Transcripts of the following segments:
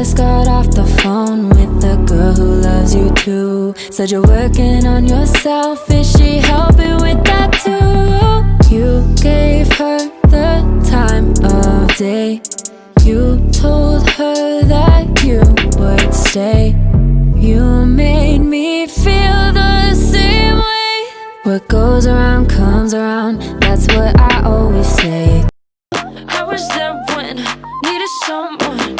just got off the phone with the girl who loves you too. Said you're working on yourself, is she helping with that too? You gave her the time of day. You told her that you would stay. You made me feel the same way. What goes around comes around, that's what I always say. I was there when needed someone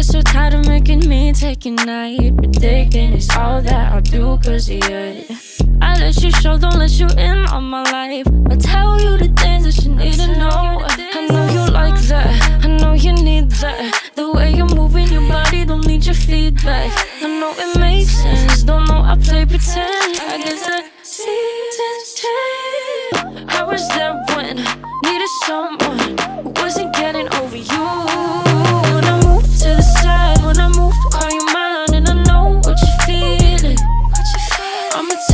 get so tired of making me take a night. Predicting it's all that I'll do cause you I let you show, don't let you in on my life. I tell you the things that you need to know. I know you like that, I know you need that. The way you're moving your body, don't need your feedback. I know it makes sense, don't know I play pretend. I guess that seasons change. I was there when needed someone who wasn't getting over you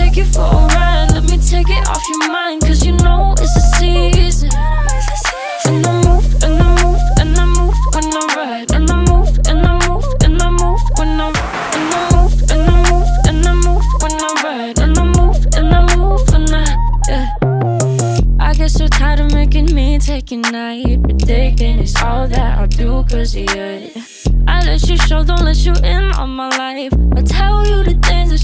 take you for a ride, let me take it off your mind, cause you know it's a season. And I move, and I move, and I move when I ride, and I move, and I move, and I move when I and I move, and I move, and I move when I ride, and I move, and I move when I yeah. I get so tired of making me take a night Predicting it's all that I'll do cause you I let you show, don't let you in on my life. I tell you the things